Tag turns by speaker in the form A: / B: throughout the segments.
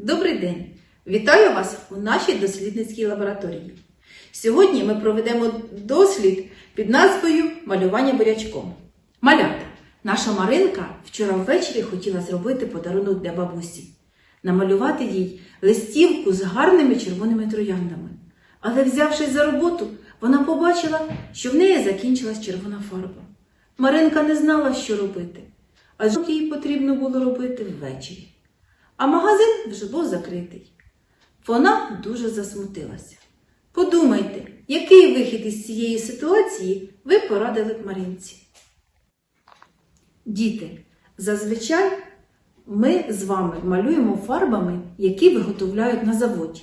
A: Добрий день! Вітаю вас у нашій дослідницькій лабораторії. Сьогодні ми проведемо дослід під назвою Малювання бурячком. Малята, наша Маринка вчора ввечері хотіла зробити подарунок для бабусі, намалювати їй листівку з гарними червоними трояндами. Але, взявшись за роботу, вона побачила, що в неї закінчилась червона фарба. Маринка не знала, що робити, адже їй потрібно було робити ввечері а магазин вже був закритий. Вона дуже засмутилася. Подумайте, який вихід із цієї ситуації ви порадили б Марінці? Діти, зазвичай ми з вами малюємо фарбами, які виготовляють на заводі.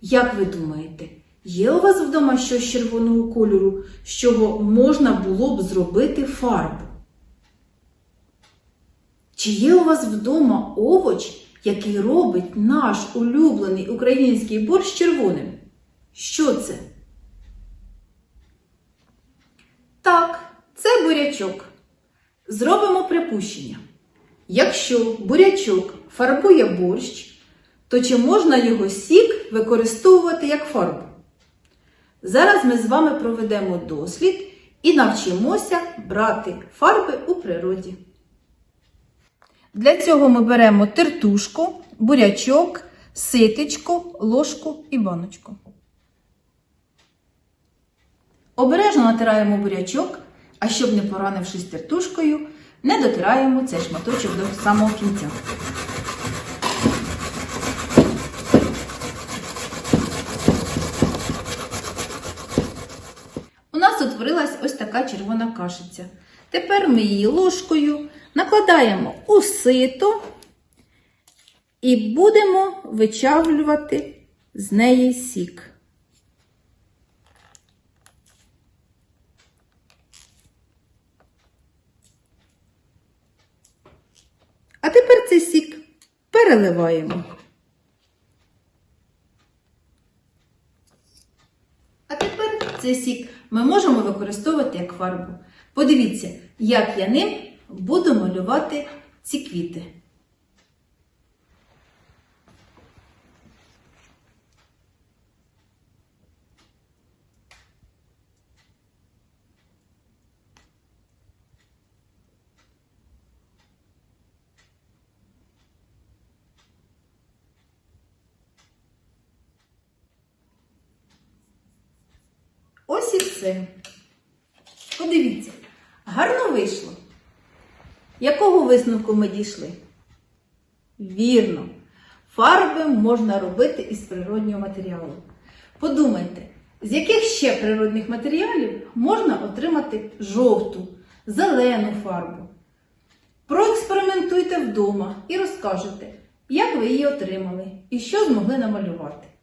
A: Як ви думаєте, є у вас вдома щось червоного кольору, з чого можна було б зробити фарбу? Чи є у вас вдома овоч, який робить наш улюблений український борщ червоним? Що це? Так, це бурячок. Зробимо припущення. Якщо бурячок фарбує борщ, то чи можна його сік використовувати як фарбу? Зараз ми з вами проведемо дослід і навчимося брати фарби у природі. Для цього ми беремо тертушку, бурячок, ситечко, ложку і баночку. Обережно натираємо бурячок, а щоб не поранившись тертушкою, не дотираємо цей шматочок до самого кінця. У нас утворилась ось така червона кашиця. Тепер ми її ложкою накладаємо у сито і будемо вичавлювати з неї сік. А тепер цей сік переливаємо. А тепер цей сік ми можемо використовувати як фарбу. Подивіться, як я ним буду малювати ці квіти. Ось і все. Подивіться, гарно вийшло. Якого висновку ми дійшли? Вірно, фарби можна робити із природнього матеріалу. Подумайте, з яких ще природних матеріалів можна отримати жовту, зелену фарбу. Проекспериментуйте вдома і розкажете, як ви її отримали і що змогли намалювати.